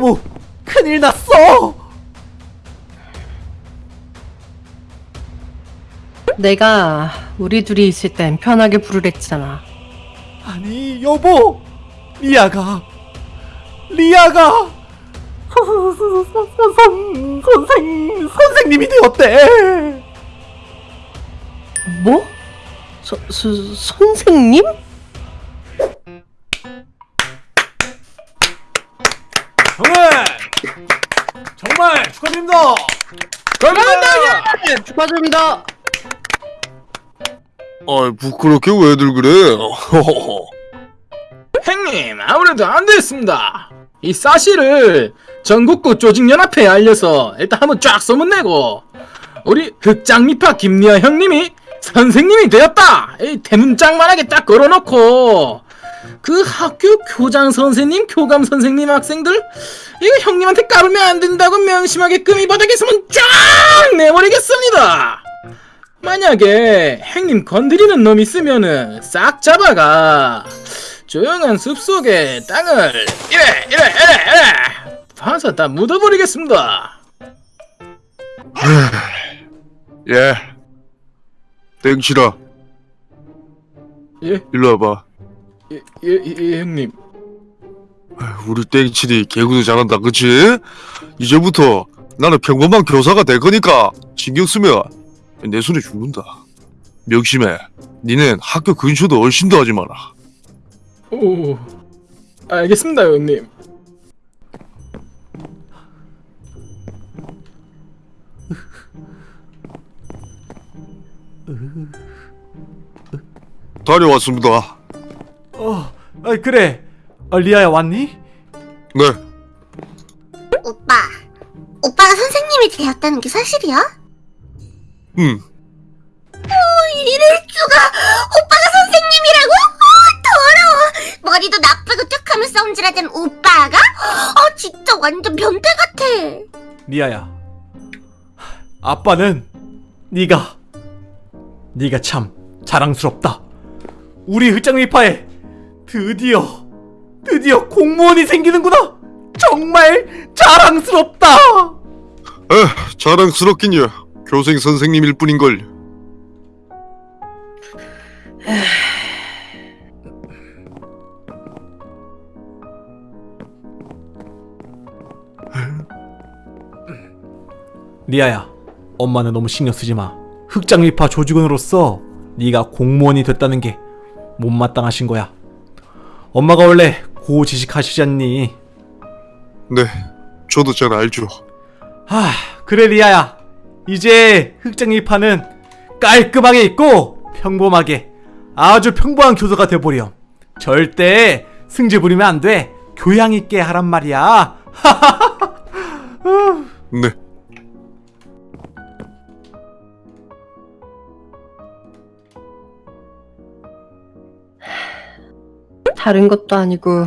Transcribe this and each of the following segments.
수모 큰일 났어 내가 우리 둘이 있을 땐 편하게 부르랬잖아. 아니 여보 리아가 리아가 선, 선생 선생님이 되었대 뭐? 서, 서, 선생님? 축하드립니다 네, 축하드립니다. 아 부끄럽게 왜들 그래? 형님 아무래도 안 됐습니다 이 사실을 전국구 조직연합회에 알려서 일단 한번 쫙 소문내고 우리 흑장미파 김리아 형님이 선생님이 되었다 이 대문짝만하게 딱 걸어놓고 그 학교 교장 선생님 교감 선생님 학생들 이거 형님한테 까불면 안 된다고 명심하게끔 이 바닥에서만 쫙 내버리겠습니다 만약에 형님 건드리는 놈 있으면은 싹 잡아가 조용한 숲속에 땅을 이래 이래 이래 이래 파서 다 묻어버리겠습니다 예. 땡치라 예? 일로 와봐. 예, 예, 예 형님 우리 땡칠이 개구도 잘한다, 그치? 이제부터 나는 평범한 교사가 될 거니까 신경 쓰면 내 손에 죽는다. 명심해. 니는 학교 근처도 얼씬도 하지 마라. 오 알겠습니다 형님 다녀왔습니다. 어 아, 그래 어, 리아야 왔니? 네. 오빠, 오빠가 선생님이 되었다는 게 사실이야? 음. 이럴 수가! 오빠가 선생님이라고? 어, 더러워! 머리도 나쁘고 툭하면 썸질하던 오빠가? 어, 진짜 완전 변태 같아! 리아야 아빠는 네가 네가 참 자랑스럽다 우리 흑장미파에 드디어 드디어 공무원이 생기는구나 정말 자랑스럽다 에, 자랑스럽긴요. 교생 선생님일 뿐인걸. 리아야 엄마는 너무 신경 쓰지 마 흑장미파 조직원으로서 네가 공무원이 됐다는 게 못마땅하신 거야 엄마가 원래 고지식하시지 않니 네. 저도 잘 알죠. 아 그래 리아야 이제 흑장미파는 깔끔하게 있고 평범하게 아주 평범한 교사가 돼버려 절대 승질 부리면 안 돼 교양 있게 하란 말이야 네. 다른 것도 아니고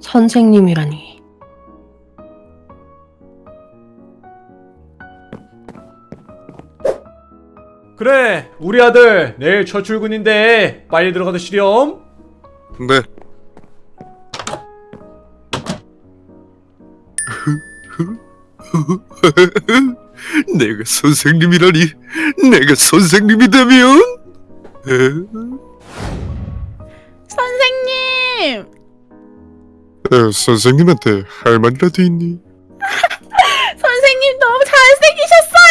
선생님이라니. 그래 우리 아들 내일 첫 출근인데 빨리 들어가도 시렴 네. 내가 선생님이라니 내가 선생님이 되면 선생님! 에, 선생님한테 할 말이라도 있니? 선생님 너무 잘생기셨어요!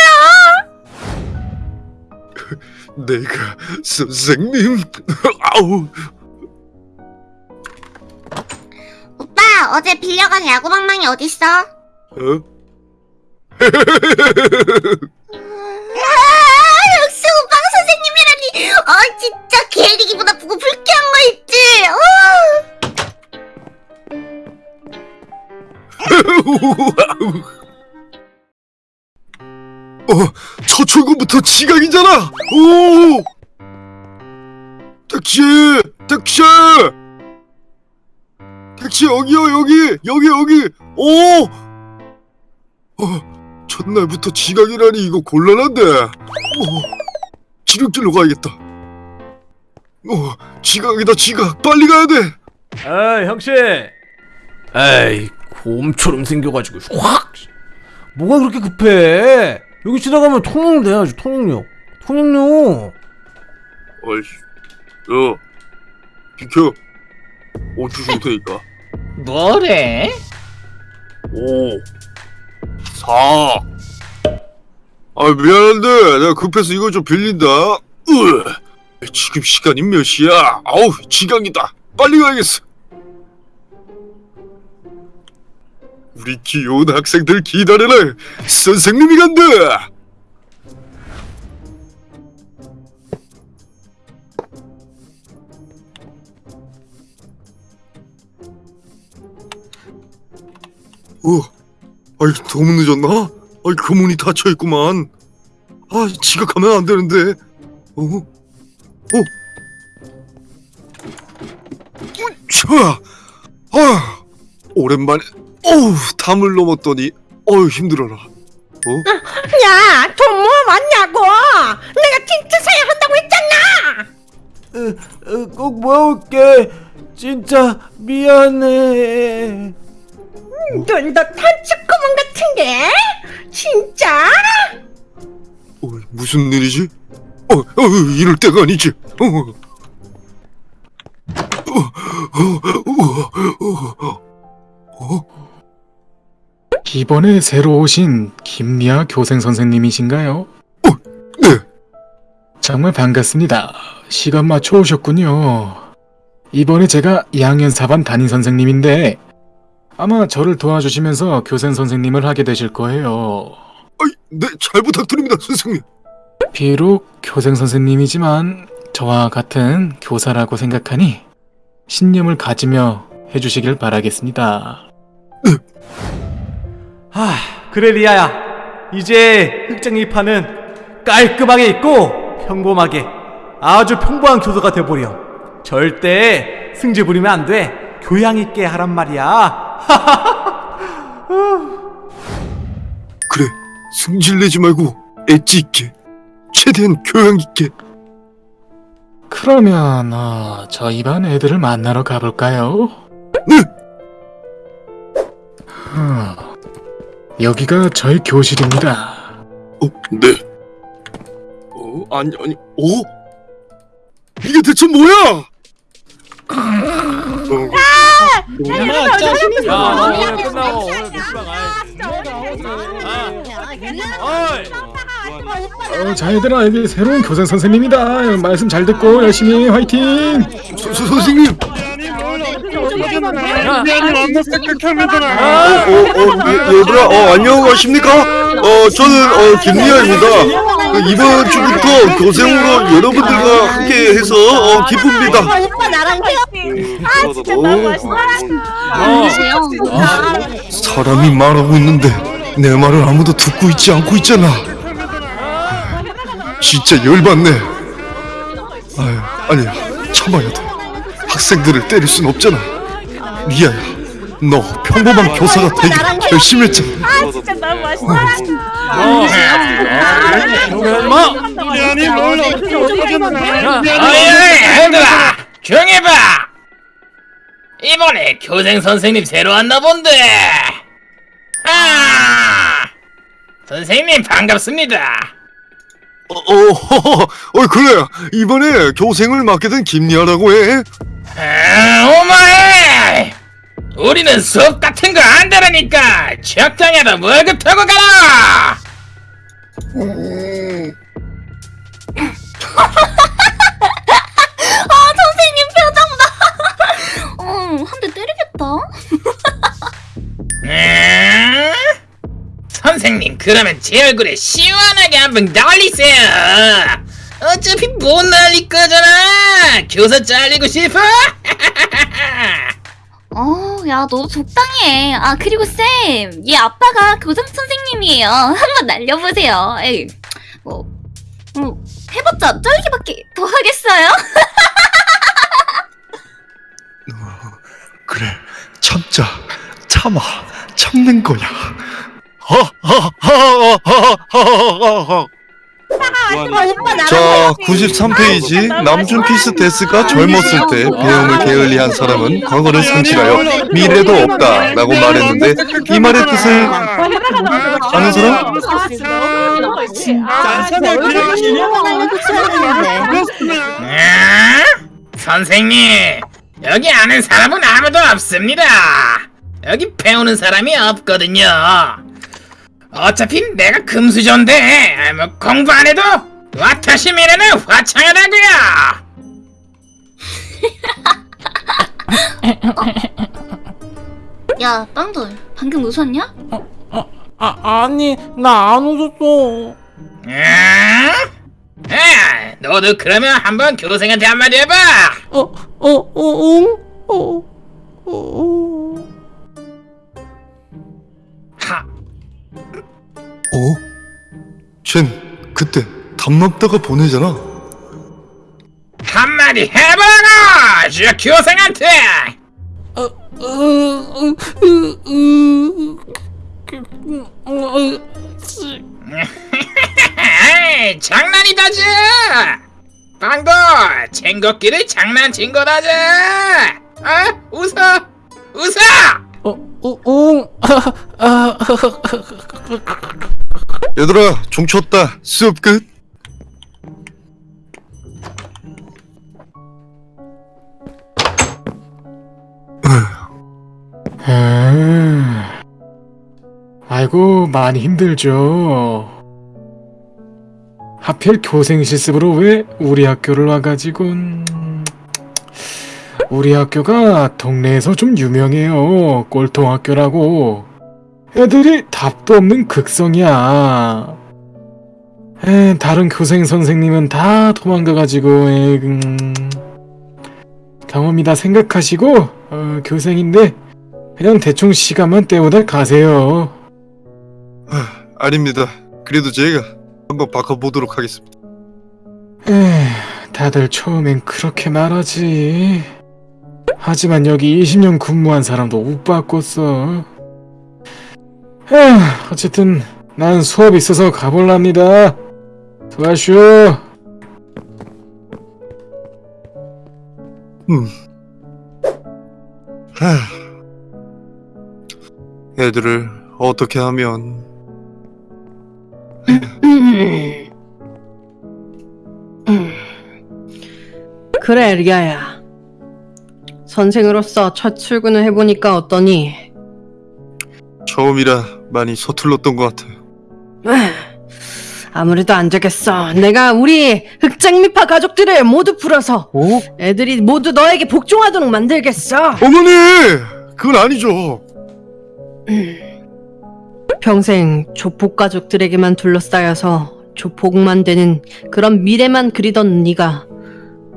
내가 선생님 아우 오빠, 어제 빌려간 야구방망이 어딨어? 어? 아, 선생님이라니! 어, 진짜 개리기보다 보고 불쾌한 거 있지? 어! 어, 첫 출근부터 지각이잖아. 오! 택시, 택시, 택시 여기요 여기 여기 여기. 오! 어, 첫날부터 지각이라니 이거 곤란한데. 어, 지름길로 가야겠다. 어, 지각이다 지각. 빨리 가야 돼. 에이 형씨. 에이 봄처럼 생겨가지고 확. 뭐가 그렇게 급해? 여기 지나가면 통영 돼야지 통영역. 통영역. 어이씨. 야 비켜. 5초 줄 테니까? 뭐래? 5 4 아 미안한데 내가 급해서 이거 좀 빌린다. 으, 지금 시간이 몇 시야? 아우 지각이다. 빨리 가야겠어. 우리 귀여운 학생들 기다려라. 선생님이 간다. 어, 아이 너무 늦었나? 아이 그 문이 닫혀 있구만. 아 지각하면 안 되는데. 어? 어? 으쌰! 아 오랜만에 어우 담을 넘었더니 어우 힘들어라. 어? 야, 돈 모아 왔냐고? 내가 틴트 사야 한다고 했잖아. 꼭 모아올게 진짜 미안해 눈도 단춧구멍 같은 게? 진짜? 어, 무슨 일이지? 어, 어 이럴 때가 아니지. 어. 어, 어, 어, 어, 이번에 새로 오신 김미아 교생 선생님이신가요? 네. 정말 반갑습니다. 시간 맞춰 오셨군요. 이번에 제가 2학년 4반 담임 선생님인데 아마 저를 도와주시면서 교생 선생님을 하게 되실 거예요. 아이, 네, 잘 부탁드립니다, 선생님. 비록 교생 선생님이지만 저와 같은 교사라고 생각하니 신념을 가지며 해주시길 바라겠습니다. 하 그래 리아야 이제 흑장이파는 깔끔하게 있고 평범하게 아주 평범한 교도가 돼버려 절대 승질 부리면 안 돼 교양 있게 하란 말이야 그래, 승질 내지 말고 엣지 있게, 최대한 교양 있게. 그러면 어, 저희 반 애들을 만나러 가볼까요? 네. 어, 여기가 저희 교실입니다. 어, 네. 어, 아니, 아니, 어? 이게 대체 뭐야? 어, 야 오늘 끝나고 오늘 놀러 가야지 어, 자 얘들아 여기 새로운 교생 선생님이다. 말씀 잘 듣고 열심히 화이팅! 선생님. 어, 어, 어, 예, 얘들아, 어, 안녕하십니까? 어, 저는, 어, 김리아입니다. 그 이번 주부터 교생으로 여러분들과 함께 해서, 어, 기쁩니다. 오빠 나랑 해. 아, 진짜 너무 멋있어. 사람이 말하고 있는데, 내 말을 아무도 듣고 있지 않고 있잖아. 진짜 열받네. 아유, 아니야, 참아야 돼. 학생들을 때릴 순 없잖아. 리아야, 너 평범한 교사가 되기 결심했잖아. 아, 진짜 너무 멋있어. 어이, 얘들아! 조용히 해봐! 이번에 교생 선생님 새로 왔나 본데! 아! 선생님 반갑습니다. 어, 어, 어, 그래. 이번에 교생을 맡게 된 김리아라고 해. 아, 오마이! 우리는 수업 같은 거안 되라니까! 적당히 하다 월급 타고 가라! 그러면 제 얼굴에 시원하게 한번 날리세요 어차피 못 날릴 거잖아 교사 잘리고 싶어? 어, 야, 너 적당히 해. 아, 그리고 쌤, 얘 아빠가 교장 선생님이에요. 한번 날려보세요. 에이, 뭐, 뭐, 해봤자 쩔기밖에 더 하겠어요? 그래, 참자, 참아, 참는 거야. 자 93페이지 남준 피스테스가 젊었을 때 배움을 게을리한 사람은 과거를 상실하여 미래도 없다 라고 말했는데 이 말의 뜻을 아는 사람? 아? 선생님, 여기 아는 사람은 아무도 없습니다. 여기 배우는 사람이 없거든요. 어차피 내가 금수저인데 아, 뭐 공부 안 해도 와타시 미래는 화창하다고요. 야 빵돌 방금 웃었냐? 아, 아니, 나 안 웃었어. 아? 아, 너도 그러면 한번 교생한테 한마디 해봐. 어, 어, 어, 응? 어, 어. 하, 어? 쟨 그때 담남다가 보내잖아 한마디 해봐라, 저 교생한테. 어, 어, 어, 어, 어, 어, 장난이다지. 빵도 친구끼리 장난친 거다지. 아, 웃어, 웃어. 어, 어, 응. 아, 아, 얘들아 종 쳤다 수업 끝 음... 아이고 많이 힘들죠. 하필 교생 실습으로 왜 우리 학교를 와가지고 음, 우리 학교가 동네에서 좀 유명해요. 꼴통 학교라고. 애들이 답도 없는 극성이야. 에, 다른 교생 선생님은 다 도망가가지고 에, 음, 경험이다 생각하시고 어, 교생인데 그냥 대충 시간만 때우다 가세요. 아닙니다 그래도 제가 한번 바꿔보도록 하겠습니다 에휴, 다들 처음엔 그렇게 말하지. 하지만 여기 20년 근무한 사람도 못 바꿨어. 에휴, 어쨌든 난 수업 있어서 가볼랍니다. 수고하쇼. 음. 하... 애들을 어떻게 하면 그래 리아야 선생으로서 첫 출근을 해보니까 어떠니? 처음이라 많이 서툴렀던 것 같아요 에휴, 아무래도 안 되겠어 내가 우리 흑장미파 가족들을 모두 풀어서 어? 애들이 모두 너에게 복종하도록 만들겠어 어머니! 그건 아니죠 평생 조폭 가족들에게만 둘러싸여서 조폭만 되는 그런 미래만 그리던 네가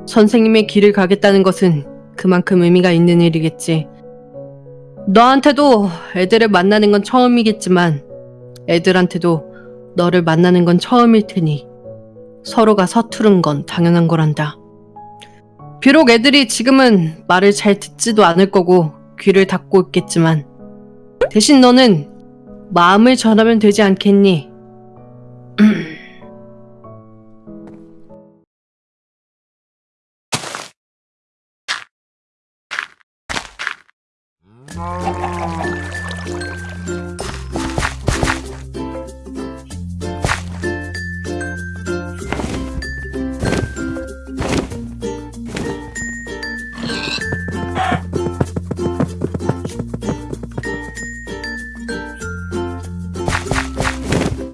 선생님의 길을 가겠다는 것은 그만큼 의미가 있는 일이겠지. 너한테도 애들을 만나는 건 처음이겠지만 애들한테도 너를 만나는 건 처음일 테니 서로가 서투른 건 당연한 거란다. 비록 애들이 지금은 말을 잘 듣지도 않을 거고 귀를 닫고 있겠지만 대신 너는 마음을 전하면 되지 않겠니? Oh.